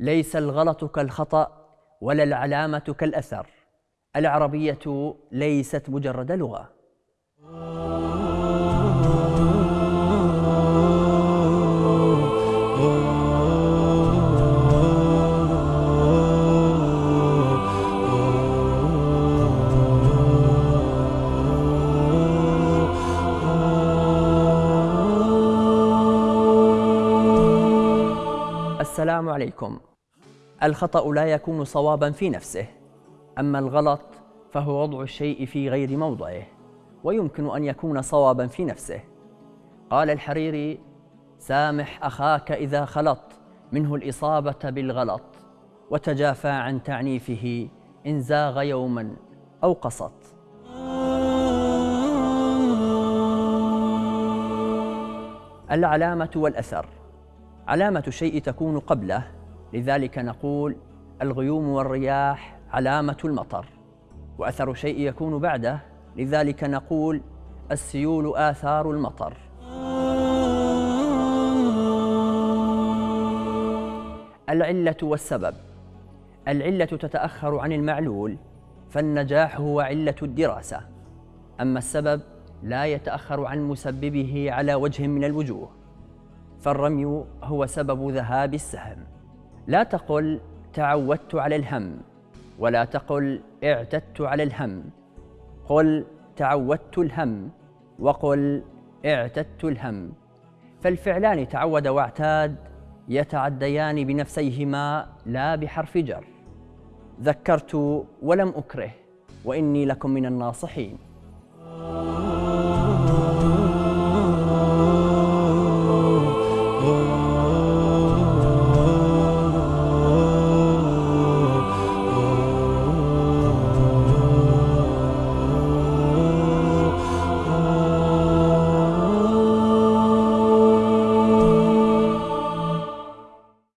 ليس الغلط كالخطأ ولا العلامة كالأثر. العربية ليست مجرد لغة. السلام عليكم. الخطأ لا يكون صوابا في نفسه. أما الغلط فهو وضع الشيء في غير موضعه ويمكن أن يكون صوابا في نفسه. قال الحريري سامح أخاك إذا خلط منه الإصابة بالغلط وتجافى عن تعنيفه إن زاغ يوما أو قسط العلامة والأثر علامة الشيء تكون قبله لذلك نقول الغيوم والرياح علامة المطر وأثر الشيء يكون بعده لذلك نقول السيول آثار المطر. العلة والسبب العلة تتأخر عن المعلول فالنجاح هو علة الدراسة أما السبب لا يتأخر عن مسببه على وجه من الوجوه. فالرمي هو سبب ذهاب السهم. لا تقل تعودت على الهم ولا تقل اعتدت على الهم. قل تعودت الهم وقل اعتدت الهم. فالفعلان تعود واعتاد يتعديان بنفسيهما لا بحرف جر. ذكرت ولم أكره وإني لكم من الناصحين.